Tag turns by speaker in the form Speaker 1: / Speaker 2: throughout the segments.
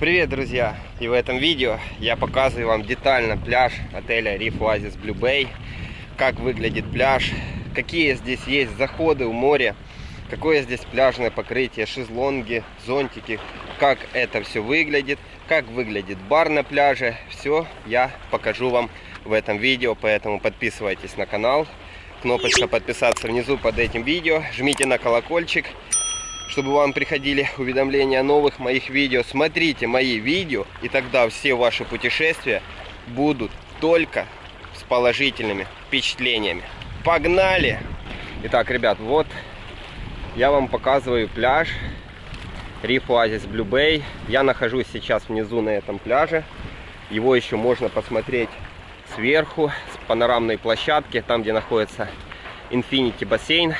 Speaker 1: Привет, друзья! И в этом видео я показываю вам детально пляж отеля Reef Oasis Blue Bay, как выглядит пляж, какие здесь есть заходы в море, какое здесь пляжное покрытие, шезлонги, зонтики, как это все выглядит, как выглядит бар на пляже. Все я покажу вам в этом видео, поэтому подписывайтесь на канал. Кнопочка подписаться внизу под этим видео, жмите на колокольчик чтобы вам приходили уведомления о новых моих видео. Смотрите мои видео, и тогда все ваши путешествия будут только с положительными впечатлениями. Погнали! Итак, ребят, вот я вам показываю пляж Reef Oasis Blue Bay. Я нахожусь сейчас внизу на этом пляже. Его еще можно посмотреть сверху, с панорамной площадки, там где находится Infinity бассейн.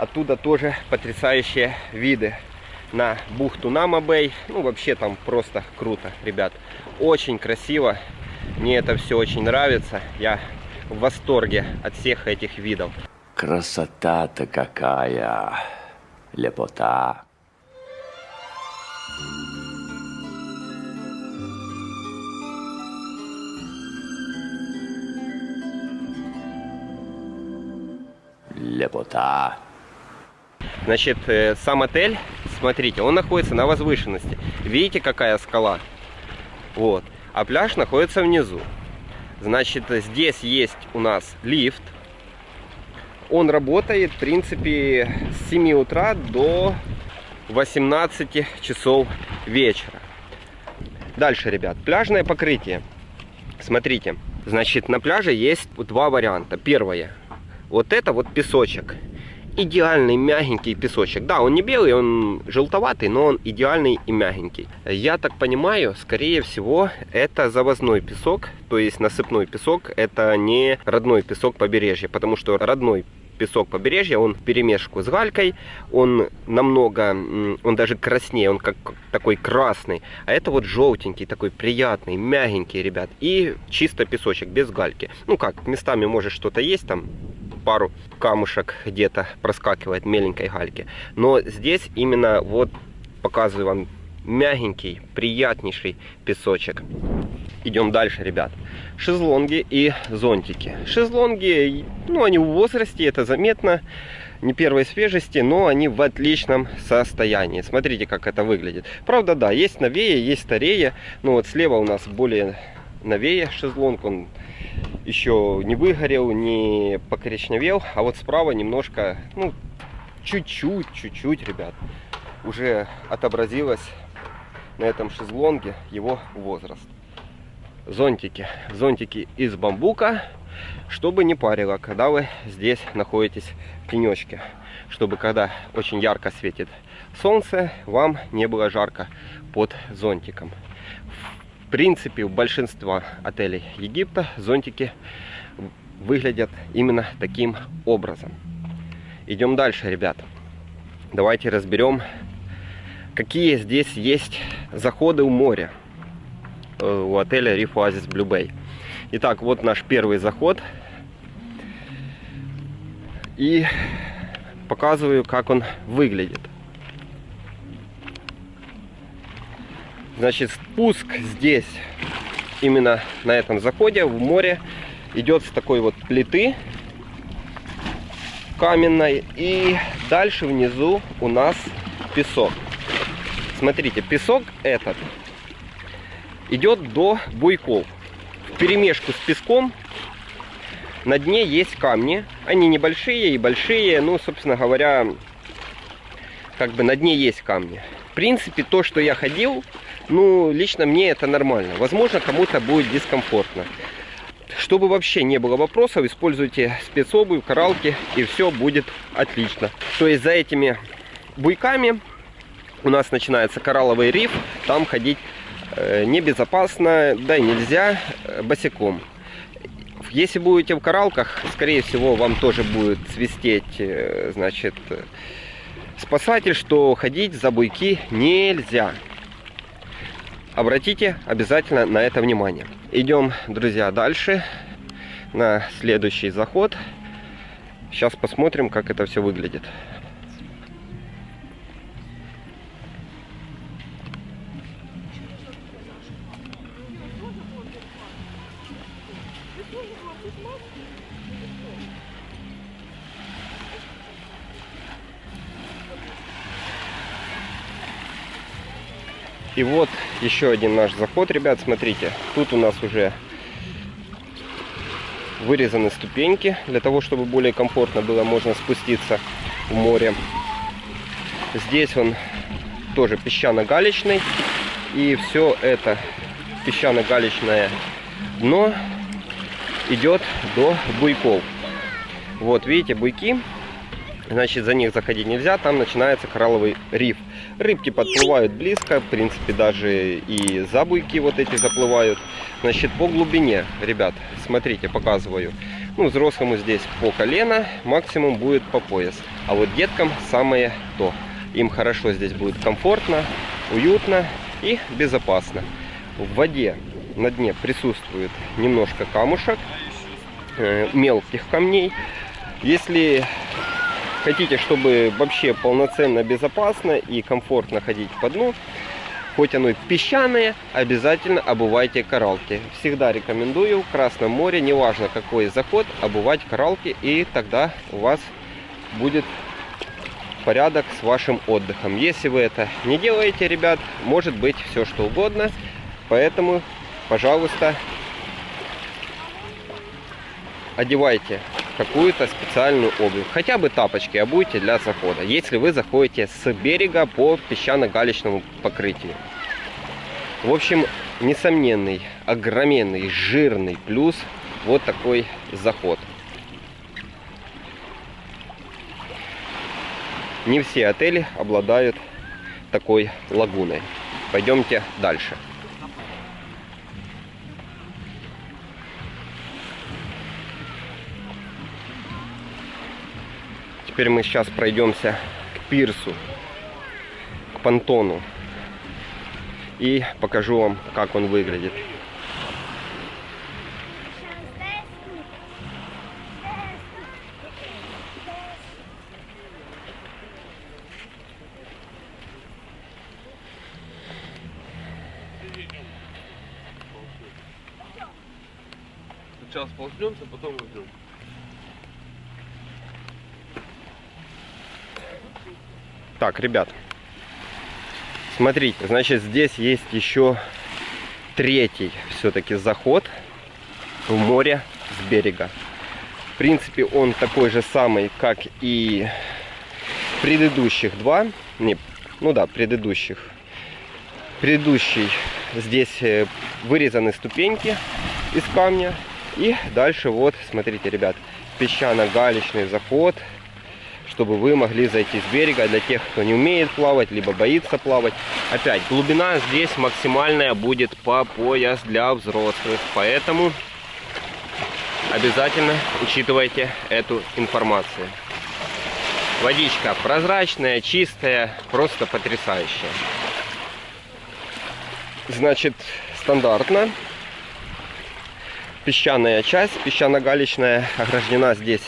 Speaker 1: Оттуда тоже потрясающие виды на бухту Нама-Бэй. Ну, вообще там просто круто, ребят. Очень красиво. Мне это все очень нравится. Я в восторге от всех этих видов.
Speaker 2: Красота-то какая! Лепота! Лепота!
Speaker 1: Значит, э, сам отель, смотрите, он находится на возвышенности. Видите, какая скала? Вот. А пляж находится внизу. Значит, здесь есть у нас лифт. Он работает, в принципе, с 7 утра до 18 часов вечера. Дальше, ребят, пляжное покрытие. Смотрите, значит, на пляже есть два варианта. Первое, вот это вот песочек идеальный мягенький песочек. Да, он не белый, он желтоватый, но он идеальный и мягенький. Я так понимаю, скорее всего, это завозной песок, то есть насыпной песок, это не родной песок побережья, потому что родной песок побережья, он в перемешку с галькой, он намного, он даже краснее, он как такой красный, а это вот желтенький, такой приятный, мягенький, ребят, и чисто песочек, без гальки. Ну как, местами может что-то есть там, пару камушек где-то проскакивает меленькой гальки. Но здесь именно вот показываю вам мягенький, приятнейший песочек. Идем дальше, ребят. Шезлонги и зонтики. Шезлонги, ну, они в возрасте, это заметно, не первой свежести, но они в отличном состоянии. Смотрите, как это выглядит. Правда, да, есть новее, есть старее. Но вот слева у нас более новее шезлонг, он еще не выгорел, не покоричневел, а вот справа немножко, ну, чуть-чуть, чуть-чуть, ребят, уже отобразилось на этом шезлонге его возраст. Зонтики, зонтики из бамбука, чтобы не парило, когда вы здесь находитесь в тенечке, чтобы когда очень ярко светит солнце, вам не было жарко под зонтиком принципе, у большинства отелей Египта зонтики выглядят именно таким образом. Идем дальше, ребята. Давайте разберем, какие здесь есть заходы у моря э, у отеля Reef Oasis Blue Bay. Итак, вот наш первый заход. И показываю, как он выглядит. Значит, спуск здесь, именно на этом заходе, в море, идет с такой вот плиты каменной. И дальше внизу у нас песок. Смотрите, песок этот идет до буйков. В перемешку с песком на дне есть камни. Они небольшие и большие. Ну, собственно говоря, как бы на дне есть камни. В принципе, то, что я ходил, ну, лично мне это нормально. Возможно, кому-то будет дискомфортно. Чтобы вообще не было вопросов, используйте спецобувь, коралки, и все будет отлично. То есть за этими буйками у нас начинается коралловый риф, там ходить э, небезопасно, да и нельзя э, босиком. Если будете в коралках, скорее всего, вам тоже будет свистеть, э, значит, спасатель, что ходить за буйки нельзя. Обратите обязательно на это внимание. Идем, друзья, дальше на следующий заход. Сейчас посмотрим, как это все выглядит. И вот еще один наш заход, ребят, смотрите. Тут у нас уже вырезаны ступеньки. Для того, чтобы более комфортно было, можно спуститься в море. Здесь он тоже песчано-галечный. И все это песчано-галечное дно идет до буйков. Вот, видите, буйки. Значит, за них заходить нельзя, там начинается коралловый риф. Рыбки подплывают близко, в принципе, даже и за буйки вот эти заплывают. Значит, по глубине, ребят, смотрите, показываю. Ну, взрослому здесь по колено, максимум будет по пояс. А вот деткам самое то. Им хорошо здесь будет комфортно, уютно и безопасно. В воде на дне присутствует немножко камушек, э, мелких камней. Если хотите, чтобы вообще полноценно безопасно и комфортно ходить по дну, хоть оно и песчаное, обязательно обувайте коралки. Всегда рекомендую в Красном море, неважно какой заход, обувать коралки, и тогда у вас будет порядок с вашим отдыхом. Если вы это не делаете, ребят, может быть все что угодно. Поэтому, пожалуйста, одевайте какую-то специальную обувь. Хотя бы тапочки обуйте для захода, если вы заходите с берега по песчано-галечному покрытию. В общем, несомненный, огроменный, жирный плюс вот такой заход. Не все отели обладают такой лагуной. Пойдемте дальше. Теперь мы сейчас пройдемся к пирсу, к понтону. И покажу вам, как он выглядит.
Speaker 3: Сейчас ползнемся, потом уйдем.
Speaker 1: Так, ребят, смотрите, значит, здесь есть еще третий все-таки заход в море с берега. В принципе, он такой же самый, как и предыдущих два. Не, ну да, предыдущих. Предыдущий здесь э, вырезаны ступеньки из камня. И дальше вот, смотрите, ребят, песчано-галечный заход чтобы вы могли зайти с берега для тех, кто не умеет плавать, либо боится плавать. Опять, глубина здесь максимальная будет по пояс для взрослых, поэтому обязательно учитывайте эту информацию. Водичка прозрачная, чистая, просто потрясающая. Значит, стандартно. Песчаная часть, песчано-галечная, ограждена здесь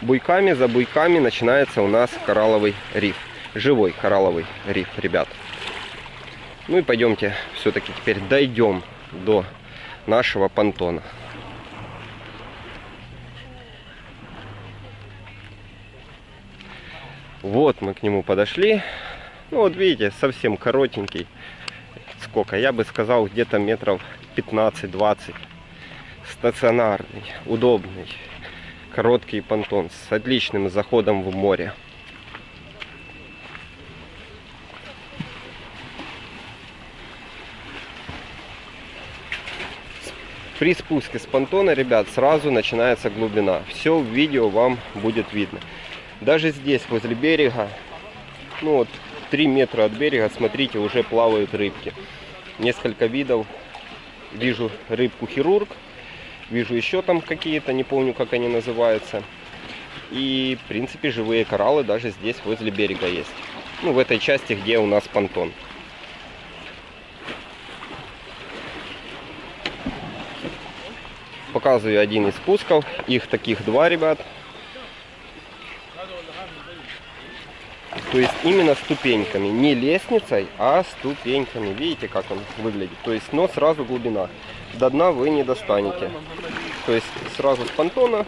Speaker 1: буйками, за буйками начинается у нас коралловый риф. Живой коралловый риф, ребят. Ну и пойдемте все-таки теперь дойдем до нашего понтона. Вот мы к нему подошли. Ну вот видите, совсем коротенький. Сколько? Я бы сказал где-то метров 15-20. Стационарный, удобный короткий понтон с отличным заходом в море. При спуске с понтона, ребят, сразу начинается глубина. Все в видео вам будет видно. Даже здесь, возле берега, ну вот 3 метра от берега, смотрите, уже плавают рыбки. Несколько видов. Вижу рыбку хирург, Вижу еще там какие-то, не помню, как они называются. И, в принципе, живые кораллы даже здесь, возле берега есть. Ну, в этой части, где у нас понтон. Показываю один из спусков. Их таких два, ребят. То есть именно ступеньками, не лестницей, а ступеньками. Видите, как он выглядит? То есть, но сразу глубина. До дна вы не достанете. То есть сразу с понтона,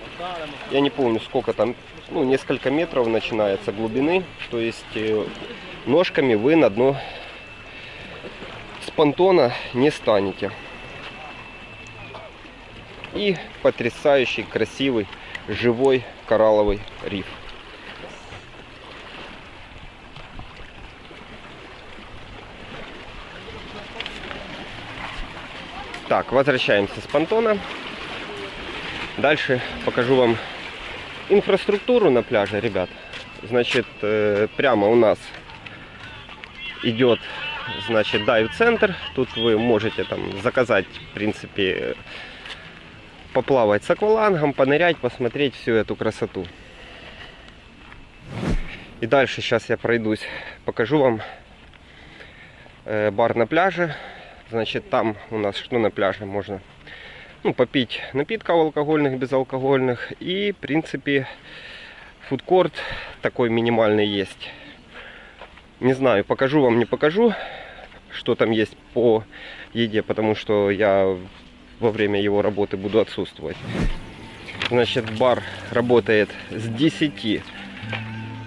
Speaker 1: я не помню сколько там, ну несколько метров начинается глубины. То есть э, ножками вы на дно понтона не станете. И потрясающий, красивый, живой коралловый риф. Так, возвращаемся с понтона. Дальше покажу вам инфраструктуру на пляже, ребят. Значит, э, прямо у нас идет, значит, дайв-центр. Тут вы можете там заказать, в принципе, поплавать с аквалангом, понырять, посмотреть всю эту красоту. И дальше сейчас я пройдусь, покажу вам э, бар на пляже. Значит, там у нас что на пляже можно ну, попить напитков алкогольных, безалкогольных. И, в принципе, фудкорт такой минимальный есть. Не знаю, покажу вам, не покажу, что там есть по еде, потому что я во время его работы буду отсутствовать. Значит, бар работает с 10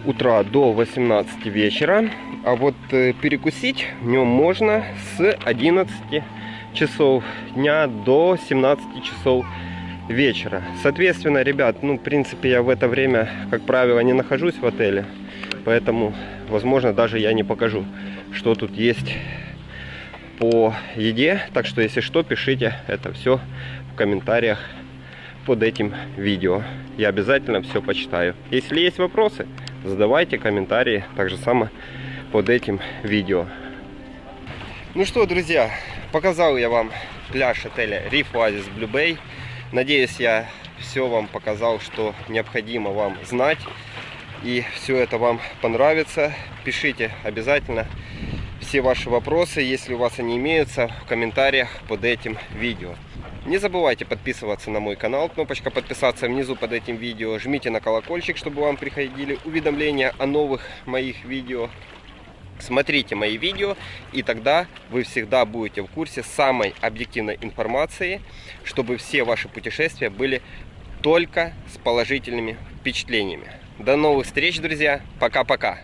Speaker 1: утра до 18 вечера. А вот э, перекусить в нем можно с 11 часов дня до 17 часов вечера. Соответственно, ребят, ну, в принципе, я в это время, как правило, не нахожусь в отеле. Поэтому, возможно, даже я не покажу, что тут есть по еде. Так что, если что, пишите это все в комментариях под этим видео. Я обязательно все почитаю. Если есть вопросы, задавайте комментарии. Так же само под этим видео. Ну что, друзья, показал я вам пляж отеля Reef Oasis Blue Bay. Надеюсь, я все вам показал, что необходимо вам знать. И все это вам понравится. Пишите обязательно все ваши вопросы, если у вас они имеются, в комментариях под этим видео. Не забывайте подписываться на мой канал, кнопочка подписаться внизу под этим видео. Жмите на колокольчик, чтобы вам приходили уведомления о новых моих видео. Смотрите мои видео, и тогда вы всегда будете в курсе самой объективной информации, чтобы все ваши путешествия были только с положительными впечатлениями. До новых встреч, друзья. Пока-пока.